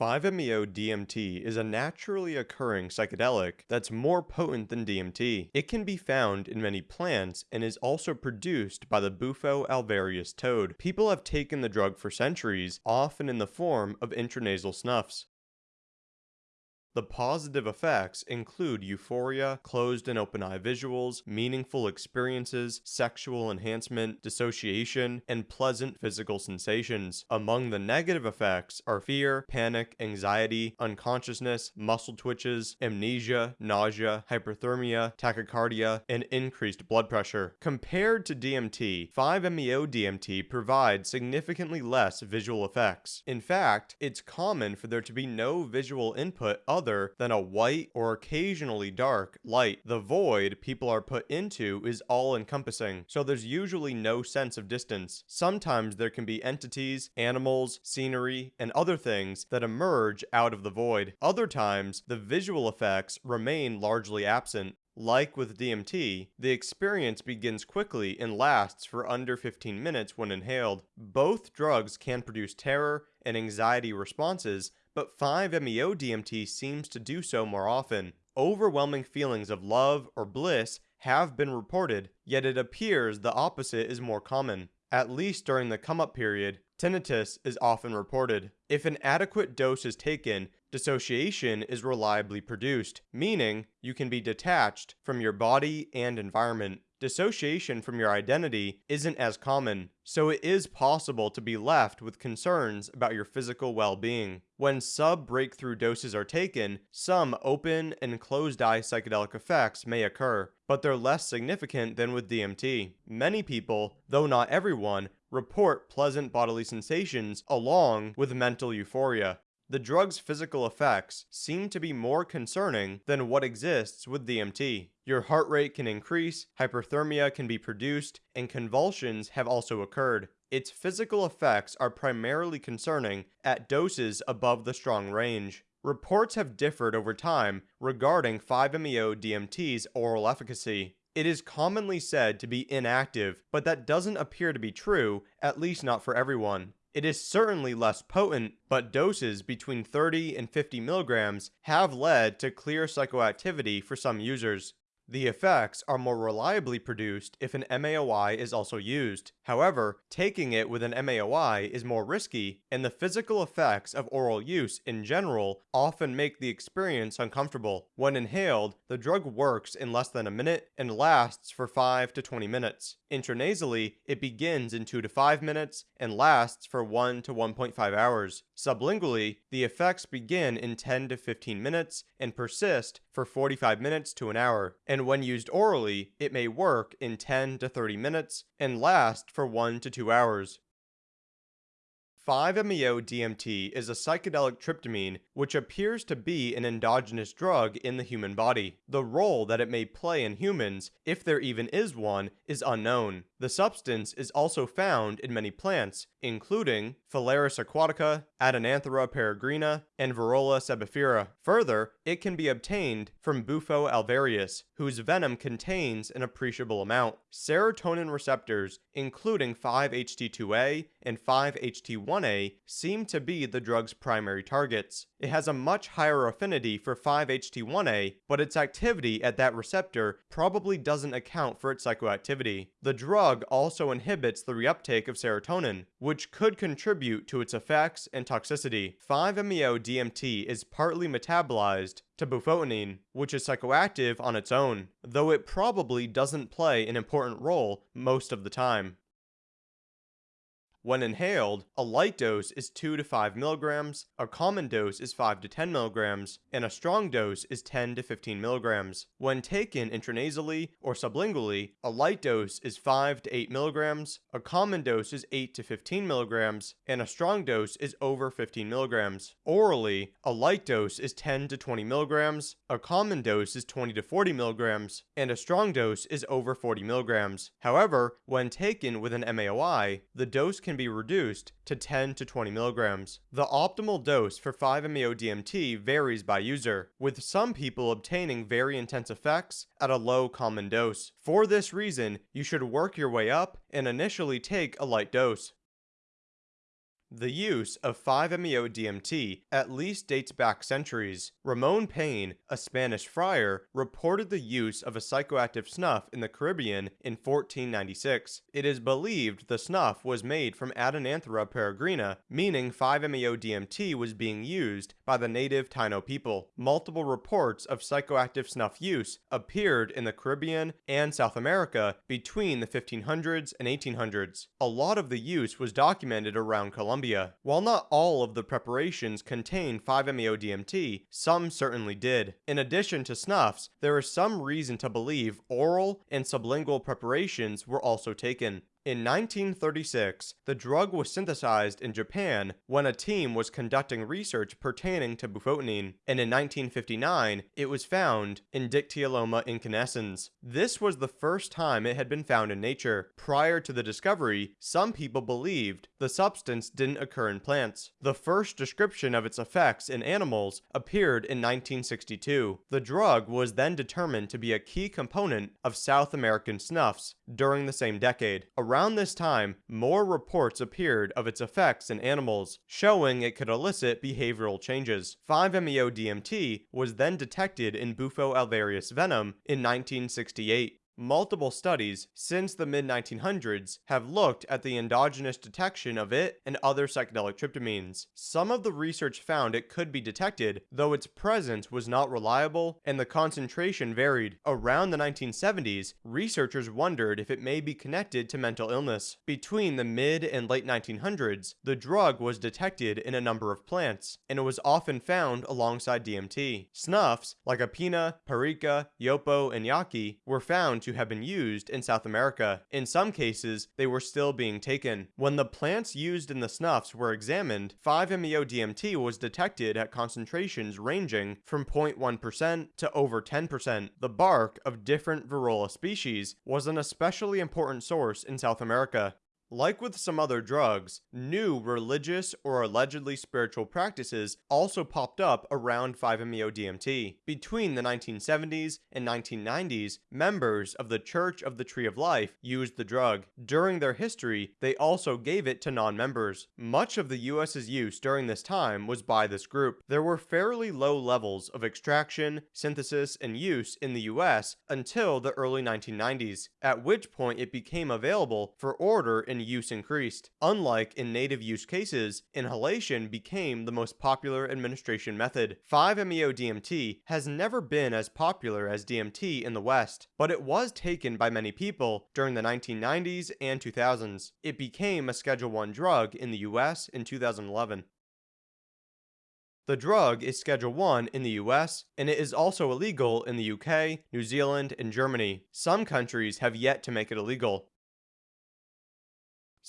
5-MeO-DMT is a naturally occurring psychedelic that's more potent than DMT. It can be found in many plants and is also produced by the Bufo alvarius toad. People have taken the drug for centuries, often in the form of intranasal snuffs. The positive effects include euphoria, closed and open eye visuals, meaningful experiences, sexual enhancement, dissociation, and pleasant physical sensations. Among the negative effects are fear, panic, anxiety, unconsciousness, muscle twitches, amnesia, nausea, hyperthermia, tachycardia, and increased blood pressure. Compared to DMT, 5-MeO-DMT provides significantly less visual effects. In fact, it's common for there to be no visual input other than a white or occasionally dark light. The void people are put into is all encompassing, so there's usually no sense of distance. Sometimes there can be entities, animals, scenery, and other things that emerge out of the void. Other times, the visual effects remain largely absent. Like with DMT, the experience begins quickly and lasts for under 15 minutes when inhaled. Both drugs can produce terror and anxiety responses, but 5-MeO-DMT seems to do so more often. Overwhelming feelings of love or bliss have been reported, yet it appears the opposite is more common. At least during the come-up period, tinnitus is often reported. If an adequate dose is taken, dissociation is reliably produced, meaning you can be detached from your body and environment dissociation from your identity isn't as common, so it is possible to be left with concerns about your physical well-being. When sub-breakthrough doses are taken, some open and closed-eye psychedelic effects may occur, but they're less significant than with DMT. Many people, though not everyone, report pleasant bodily sensations along with mental euphoria the drug's physical effects seem to be more concerning than what exists with DMT. Your heart rate can increase, hyperthermia can be produced, and convulsions have also occurred. Its physical effects are primarily concerning at doses above the strong range. Reports have differed over time regarding 5-MeO-DMT's oral efficacy. It is commonly said to be inactive, but that doesn't appear to be true, at least not for everyone. It is certainly less potent, but doses between 30 and 50 milligrams have led to clear psychoactivity for some users. The effects are more reliably produced if an MAOI is also used. However, taking it with an MAOI is more risky, and the physical effects of oral use in general often make the experience uncomfortable. When inhaled, the drug works in less than a minute and lasts for 5 to 20 minutes. Intranasally, it begins in 2 to 5 minutes and lasts for 1 to 1.5 hours. Sublingually, the effects begin in 10 to 15 minutes and persist for 45 minutes to an hour. And when used orally, it may work in 10 to 30 minutes and last for 1 to 2 hours. 5-MeO-DMT is a psychedelic tryptamine which appears to be an endogenous drug in the human body. The role that it may play in humans, if there even is one, is unknown. The substance is also found in many plants, including Phalaris aquatica, Adenanthera peregrina, and Virola sebifera. Further, it can be obtained from Bufo alvarius, whose venom contains an appreciable amount. Serotonin receptors, including 5-HT2A and 5-HT1A, seem to be the drug's primary targets. It has a much higher affinity for 5-HT1A, but its activity at that receptor probably doesn't account for its psychoactivity. The drug drug also inhibits the reuptake of serotonin, which could contribute to its effects and toxicity. 5-MeO-DMT is partly metabolized to bufotenine, which is psychoactive on its own, though it probably doesn't play an important role most of the time. When inhaled, a light dose is 2 to 5 milligrams, a common dose is 5 to 10 milligrams, and a strong dose is 10 to 15 milligrams. When taken intranasally or sublingually, a light dose is 5 to 8 milligrams, a common dose is 8 to 15 milligrams, and a strong dose is over 15 milligrams. Orally, a light dose is 10 to 20 milligrams, a common dose is 20 to 40 milligrams, and a strong dose is over 40 milligrams. However, when taken with an MAOI, the dose can can be reduced to 10 to 20 milligrams. The optimal dose for 5-MeO-DMT varies by user, with some people obtaining very intense effects at a low common dose. For this reason, you should work your way up and initially take a light dose. The use of 5-MeO-DMT at least dates back centuries. Ramon Pané, a Spanish friar, reported the use of a psychoactive snuff in the Caribbean in 1496. It is believed the snuff was made from Adenanthera peregrina, meaning 5-MeO-DMT was being used by the native Taino people. Multiple reports of psychoactive snuff use appeared in the Caribbean and South America between the 1500s and 1800s. A lot of the use was documented around Colombia. While not all of the preparations contain 5-MeO-DMT, some certainly did. In addition to snuffs, there is some reason to believe oral and sublingual preparations were also taken. In 1936, the drug was synthesized in Japan when a team was conducting research pertaining to bufotenine, and in 1959, it was found in Dictyoloma incanescens. This was the first time it had been found in nature. Prior to the discovery, some people believed the substance didn't occur in plants. The first description of its effects in animals appeared in 1962. The drug was then determined to be a key component of South American snuffs during the same decade. Around this time, more reports appeared of its effects in animals, showing it could elicit behavioral changes. 5-MeO-DMT was then detected in Bufo alvarius venom in 1968. Multiple studies since the mid 1900s have looked at the endogenous detection of it and other psychedelic tryptamines. Some of the research found it could be detected, though its presence was not reliable and the concentration varied. Around the 1970s, researchers wondered if it may be connected to mental illness. Between the mid and late 1900s, the drug was detected in a number of plants, and it was often found alongside DMT. Snuffs, like Apina, Perica, Yopo, and Yaqui, were found to to have been used in South America. In some cases, they were still being taken. When the plants used in the snuffs were examined, 5-MeO-DMT was detected at concentrations ranging from 0.1% to over 10%. The bark of different Virola species was an especially important source in South America. Like with some other drugs, new religious or allegedly spiritual practices also popped up around 5-MeO-DMT. Between the 1970s and 1990s, members of the Church of the Tree of Life used the drug. During their history, they also gave it to non-members. Much of the US's use during this time was by this group. There were fairly low levels of extraction, synthesis, and use in the US until the early 1990s, at which point it became available for order in use increased. Unlike in native use cases, inhalation became the most popular administration method. 5-MeO-DMT has never been as popular as DMT in the West, but it was taken by many people during the 1990s and 2000s. It became a Schedule 1 drug in the US in 2011. The drug is Schedule 1 in the US, and it is also illegal in the UK, New Zealand, and Germany. Some countries have yet to make it illegal.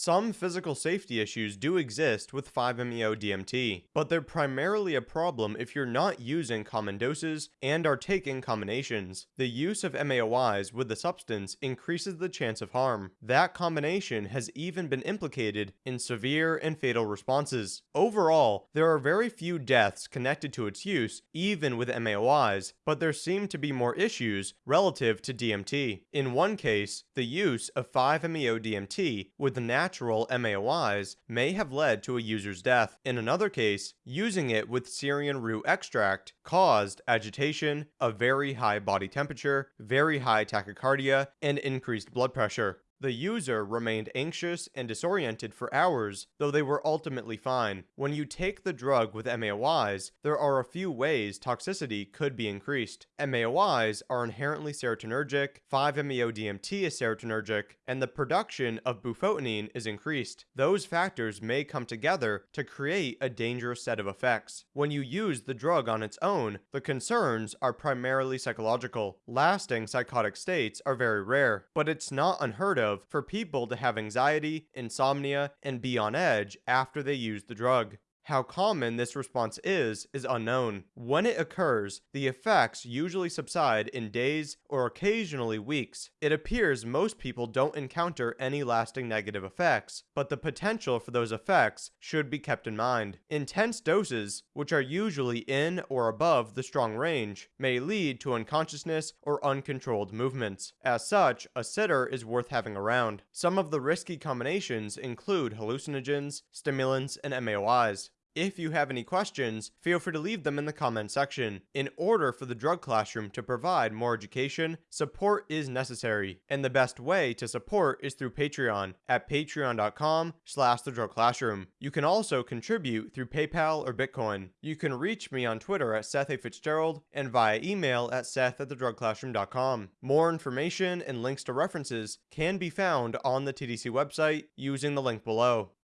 Some physical safety issues do exist with 5-MeO-DMT, but they're primarily a problem if you're not using common doses and are taking combinations. The use of MAOIs with the substance increases the chance of harm. That combination has even been implicated in severe and fatal responses. Overall, there are very few deaths connected to its use, even with MAOIs, but there seem to be more issues relative to DMT. In one case, the use of 5-MeO-DMT with the natural MAOIs may have led to a user's death. In another case, using it with Syrian rue extract caused agitation, a very high body temperature, very high tachycardia, and increased blood pressure. The user remained anxious and disoriented for hours, though they were ultimately fine. When you take the drug with MAOIs, there are a few ways toxicity could be increased. MAOIs are inherently serotonergic, 5-MeO-DMT is serotonergic, and the production of bufotenine is increased. Those factors may come together to create a dangerous set of effects. When you use the drug on its own, the concerns are primarily psychological. Lasting psychotic states are very rare, but it's not unheard of of for people to have anxiety, insomnia, and be on edge after they use the drug. How common this response is, is unknown. When it occurs, the effects usually subside in days or occasionally weeks. It appears most people don't encounter any lasting negative effects, but the potential for those effects should be kept in mind. Intense doses, which are usually in or above the strong range, may lead to unconsciousness or uncontrolled movements. As such, a sitter is worth having around. Some of the risky combinations include hallucinogens, stimulants, and MAOIs. If you have any questions, feel free to leave them in the comment section. In order for the drug classroom to provide more education, support is necessary, and the best way to support is through Patreon at patreon.com slash the drug classroom. You can also contribute through PayPal or Bitcoin. You can reach me on Twitter at Seth A. Fitzgerald and via email at seth at thedrugclassroom.com. More information and links to references can be found on the TDC website using the link below.